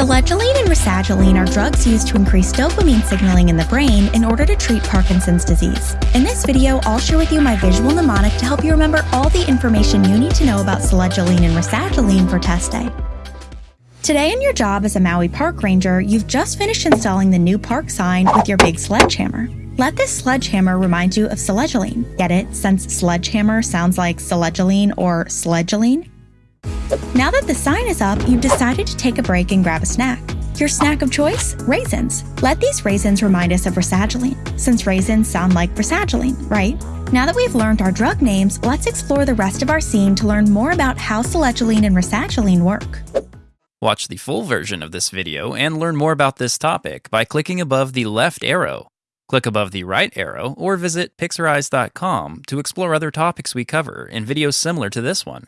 Selegiline and rasagiline are drugs used to increase dopamine signaling in the brain in order to treat Parkinson's disease. In this video, I'll share with you my visual mnemonic to help you remember all the information you need to know about Selegiline and rasagiline for test day. Today in your job as a Maui Park Ranger, you've just finished installing the new park sign with your big sledgehammer. Let this sledgehammer remind you of Selegiline. Get it, since sledgehammer sounds like Selegiline or Sledgeline? Now that the sign is up, you've decided to take a break and grab a snack. Your snack of choice? Raisins. Let these raisins remind us of rasagiline, since raisins sound like rasagiline, right? Now that we've learned our drug names, let's explore the rest of our scene to learn more about how selegiline and rasagiline work. Watch the full version of this video and learn more about this topic by clicking above the left arrow. Click above the right arrow or visit pixorize.com to explore other topics we cover in videos similar to this one.